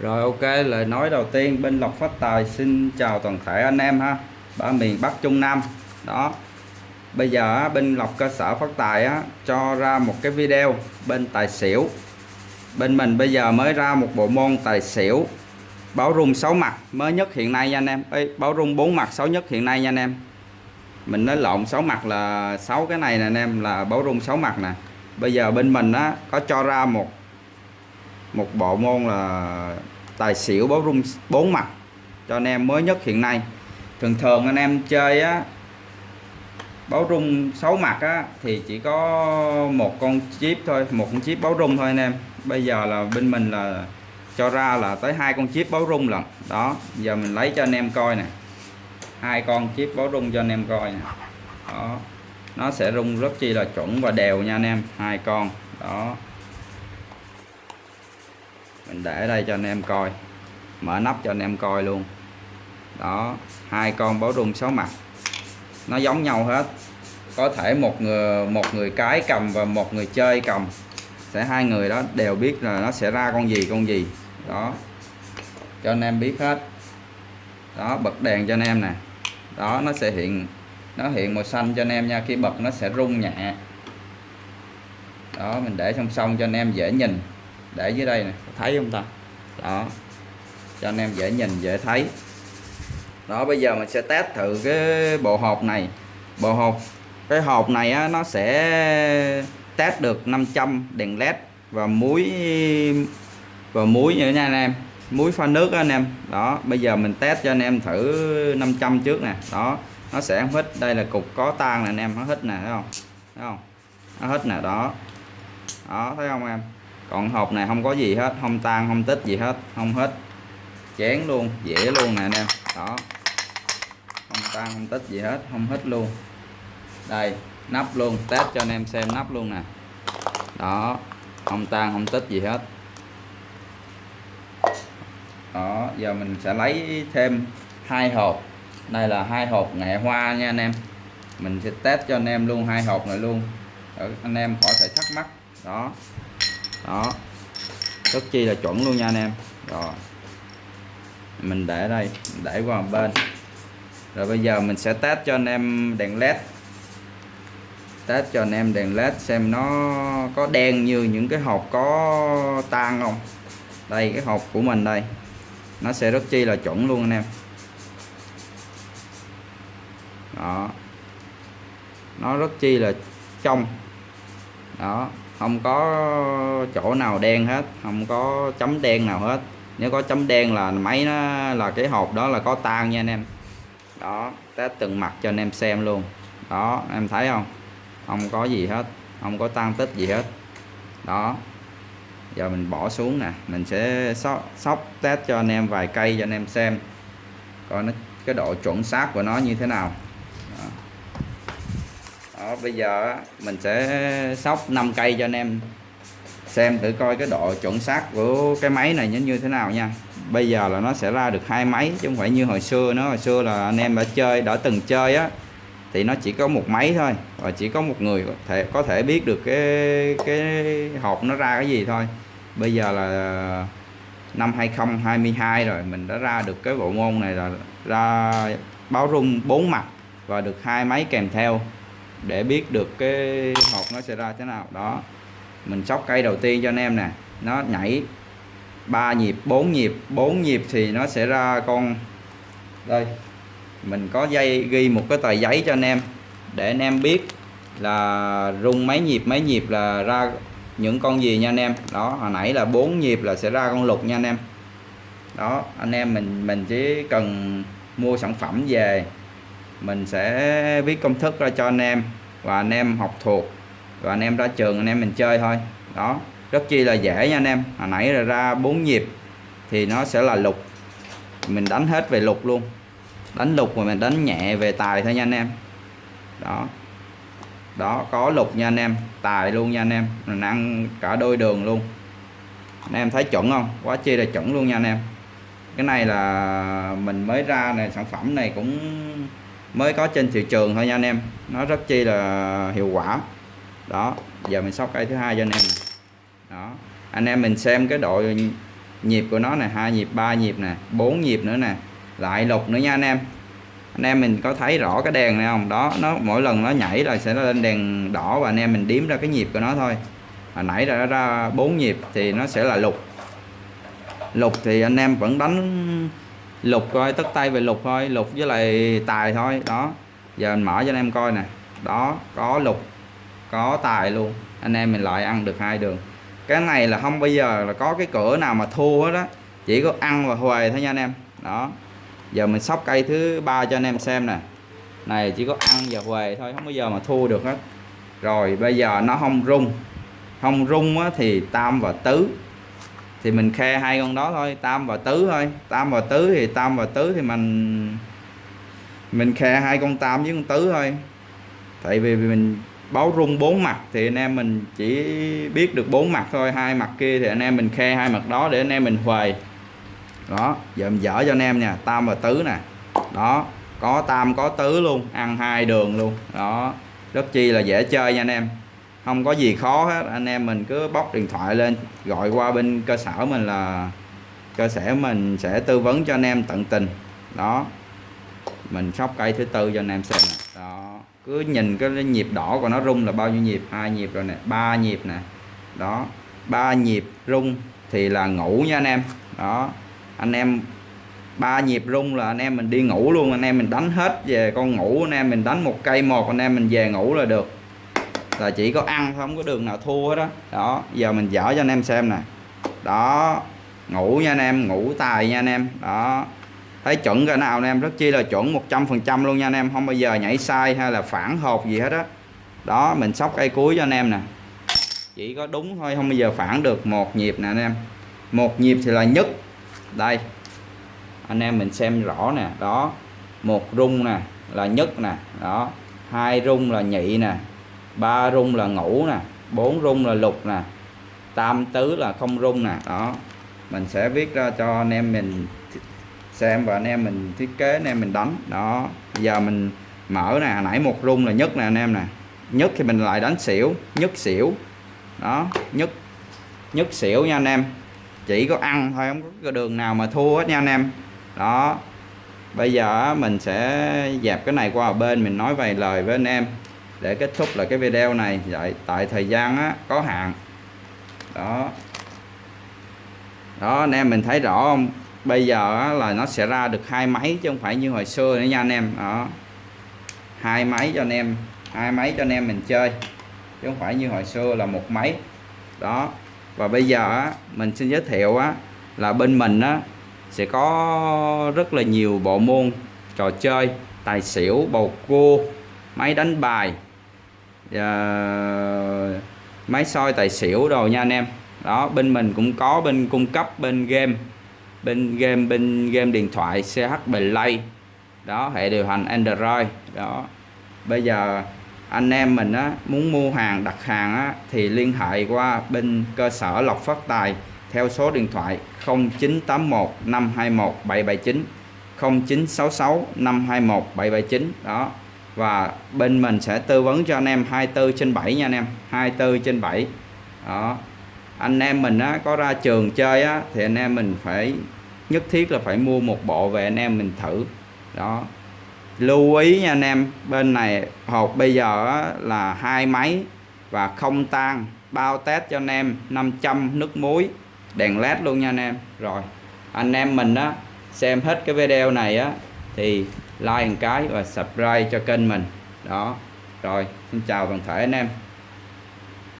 Rồi ok, lời nói đầu tiên bên Lộc Phát Tài xin chào toàn thể anh em ha. Ba miền Bắc Trung Nam. Đó. Bây giờ bên Lộc cơ sở Phát Tài á cho ra một cái video bên tài xỉu. Bên mình bây giờ mới ra một bộ môn tài xỉu báo rung 6 mặt mới nhất hiện nay nha anh em. Ê, báo rung 4 mặt 6 nhất hiện nay nha anh em. Mình nói lộn 6 mặt là 6 cái này nè anh em là báo rung 6 mặt nè. Bây giờ bên mình á có cho ra một một bộ môn là tài xỉu báo rung, bốn mặt cho anh em mới nhất hiện nay. Thường thường anh em chơi á báo rung 6 mặt á, thì chỉ có một con chip thôi, một con chip báo rung thôi anh em. Bây giờ là bên mình là cho ra là tới hai con chip báo rung lần đó, giờ mình lấy cho anh em coi nè. Hai con chip báo rung cho anh em coi nè. Đó, nó sẽ rung rất chi là chuẩn và đều nha anh em, hai con. Đó mình để đây cho anh em coi. Mở nắp cho anh em coi luôn. Đó, hai con báo rung sáu mặt. Nó giống nhau hết. Có thể một người một người cái cầm và một người chơi cầm. Sẽ hai người đó đều biết là nó sẽ ra con gì con gì. Đó. Cho anh em biết hết. Đó, bật đèn cho anh em nè. Đó, nó sẽ hiện, nó hiện màu xanh cho anh em nha. Khi bật nó sẽ rung nhẹ. Đó, mình để song song cho anh em dễ nhìn để dưới đây này thấy không ta? Đó. Cho anh em dễ nhìn dễ thấy. Đó bây giờ mình sẽ test thử cái bộ hộp này. Bộ hộp cái hộp này á, nó sẽ test được 500 đèn led và muối và muối nữa nha anh em. Muối pha nước đó anh em. Đó bây giờ mình test cho anh em thử 500 trước nè. Đó nó sẽ hít đây là cục có tan nè anh em nó hít nè thấy không? Thấy không? Nó hít nè đó. Đó thấy không em? Còn hộp này không có gì hết, không tan, không tích gì hết, không hết. Chén luôn dễ luôn nè anh em. Đó. Không tan, không tích gì hết, không hết luôn. Đây, nắp luôn, test cho anh em xem nắp luôn nè. Đó, không tan, không tích gì hết. Đó, giờ mình sẽ lấy thêm hai hộp. Đây là hai hộp nghệ hoa nha anh em. Mình sẽ test cho anh em luôn hai hộp này luôn. Để anh em khỏi phải thắc mắc. Đó đó. Rất chi là chuẩn luôn nha anh em. Rồi. Mình để đây, để qua một bên. Rồi bây giờ mình sẽ test cho anh em đèn led. Test cho anh em đèn led xem nó có đen như những cái hộp có tan không. Đây, cái hộp của mình đây. Nó sẽ rất chi là chuẩn luôn anh em. Đó. Nó rất chi là trong. Đó không có chỗ nào đen hết không có chấm đen nào hết. Nếu có chấm đen là máy nó là cái hộp đó là có tan nha anh em. Đó test từng mặt cho anh em xem luôn. Đó em thấy không? Không có gì hết không có tan tích gì hết. Đó giờ mình bỏ xuống nè. Mình sẽ sóc, sóc test cho anh em vài cây cho anh em xem coi nó cái độ chuẩn xác của nó như thế nào đó, bây giờ mình sẽ sóc 5 cây cho anh em xem thử coi cái độ chuẩn xác của cái máy này như thế nào nha. Bây giờ là nó sẽ ra được hai máy chứ không phải như hồi xưa nó hồi xưa là anh em đã chơi, đã từng chơi á, thì nó chỉ có một máy thôi và chỉ có một người có thể có thể biết được cái cái hộp nó ra cái gì thôi. Bây giờ là năm 2022 rồi, mình đã ra được cái bộ môn này là ra báo rung bốn mặt và được hai máy kèm theo để biết được cái hộp nó sẽ ra thế nào. Đó, mình sóc cây đầu tiên cho anh em nè. Nó nhảy 3 nhịp 4 nhịp 4 nhịp thì nó sẽ ra con, đây, mình có dây, ghi một cái tờ giấy cho anh em để anh em biết là rung mấy nhịp mấy nhịp là ra những con gì nha anh em. Đó, hồi nãy là 4 nhịp là sẽ ra con lục nha anh em. Đó, anh em mình mình chỉ cần mua sản phẩm về mình sẽ viết công thức ra cho anh em và anh em học thuộc. Và anh em ra trường, anh em mình chơi thôi. Đó, rất chi là dễ nha anh em. Hồi nãy là ra bốn nhịp thì nó sẽ là lục. Mình đánh hết về lục luôn. Đánh lục mà mình đánh nhẹ về tài thôi nha anh em. Đó. Đó, có lục nha anh em. Tài luôn nha anh em. Mình ăn cả đôi đường luôn. Anh em thấy chuẩn không? Quá chi là chuẩn luôn nha anh em. Cái này là mình mới ra này, sản phẩm này cũng mới có trên thị trường thôi nha anh em. Nó rất chi là hiệu quả. Đó, giờ mình sóc cây thứ hai cho anh em đó, anh em mình xem cái độ nhịp của nó nè, hai nhịp, ba nhịp nè, bốn nhịp nữa nè, lại lục nữa nha anh em. Anh em mình có thấy rõ cái đèn này không? Đó, nó mỗi lần nó nhảy là sẽ lên đèn đỏ và anh em mình đếm ra cái nhịp của nó thôi. Hồi nãy ra ra bốn nhịp thì nó sẽ là lục. Lục thì anh em vẫn đánh lục coi tất tay về lục thôi lục với lại tài thôi đó. Giờ mình mở cho anh em coi nè. Đó có lục có tài luôn. Anh em mình lại ăn được hai đường. Cái này là không bây giờ là có cái cửa nào mà thua hết đó chỉ có ăn và huề thôi nha anh em. Đó. Giờ mình sóc cây thứ ba cho anh em xem nè. Này chỉ có ăn và huề thôi không bao giờ mà thua được hết. Rồi bây giờ nó không rung. Không rung á, thì tam và tứ thì mình khe hai con đó thôi, tam và tứ thôi. Tam và tứ thì tam và tứ thì mình mình khe hai con tam với con tứ thôi. Tại vì mình báo rung bốn mặt thì anh em mình chỉ biết được bốn mặt thôi. Hai mặt kia thì anh em mình khe hai mặt đó để anh em mình huề. Đó, giờ mình dở cho anh em nha. Tam và tứ nè. Đó, có tam, có tứ luôn. Ăn hai đường luôn. Đó, rất chi là dễ chơi nha anh em không có gì khó hết. Anh em mình cứ bóc điện thoại lên, gọi qua bên cơ sở mình là cơ sở mình sẽ tư vấn cho anh em tận tình. Đó. Mình sóc cây thứ tư cho anh em xem đó. Cứ nhìn cái nhịp đỏ của nó rung là bao nhiêu nhịp? Hai nhịp rồi nè, ba nhịp nè. Đó. Ba nhịp rung thì là ngủ nha anh em. Đó. Anh em, ba nhịp rung là anh em mình đi ngủ luôn. Anh em mình đánh hết về con ngủ, anh em mình đánh một cây một, anh em mình về ngủ là được là chỉ có ăn không có đường nào thua hết đó đó, giờ mình dở cho anh em xem nè. Đó, ngủ nha anh em, ngủ tài nha anh em. Đó, thấy chuẩn cái nào anh em, rất chi là chuẩn 100% luôn nha anh em. Không bao giờ nhảy sai hay là phản hộp gì hết á. Đó. đó, mình sóc cây cuối cho anh em nè. Chỉ có đúng thôi, không bao giờ phản được một nhịp nè anh em. Một nhịp thì là nhất. Đây, anh em mình xem rõ nè. Đó, một rung nè là nhất nè. Đó, hai rung là nhị nè ba rung là ngủ nè, bốn rung là lục nè, tam tứ là không rung nè, đó. Mình sẽ viết ra cho anh em mình xem và anh em mình thiết kế, anh em mình đánh, đó. Giờ mình mở nè nãy một rung là nhất nè anh em nè. Nhất thì mình lại đánh xỉu, nhất xỉu, đó, nhất nhất xỉu nha anh em. Chỉ có ăn thôi, không có đường nào mà thua hết nha anh em. Đó. Bây giờ mình sẽ dẹp cái này qua bên, mình nói vài lời với anh em để kết thúc là cái video này. Vậy tại thời gian á, có hạn. Đó. Đó anh em mình thấy rõ không? Bây giờ á, là nó sẽ ra được hai máy chứ không phải như hồi xưa nữa nha anh em. Đó. Hai máy cho anh em. Hai máy cho anh em mình chơi. Chứ không phải như hồi xưa là một máy. Đó. Và bây giờ á, mình xin giới thiệu á, là bên mình á, sẽ có rất là nhiều bộ môn trò chơi tài xỉu bầu cua máy đánh bài và máy soi tài xỉu đồ nha anh em. Đó bên mình cũng có bên cung cấp bên game bên game bên game điện thoại CH Play. Đó hệ điều hành Android. Đó. Bây giờ anh em mình á, muốn mua hàng đặt hàng á, thì liên hệ qua bên cơ sở lọc phát tài theo số điện thoại 0981 521 779 0966 521 779 đó và bên mình sẽ tư vấn cho anh em 24 trên 7 nha anh em. 24 trên 7 đó. Anh em mình á, có ra trường chơi á, thì anh em mình phải nhất thiết là phải mua một bộ về anh em mình thử. Đó. Lưu ý nha anh em bên này hộp bây giờ á, là hai máy và không tan. Bao test cho anh em 500 nước muối đèn led luôn nha anh em. Rồi anh em mình á xem hết cái video này á thì like một cái và subscribe cho kênh mình. Đó, rồi, xin chào toàn thể anh em.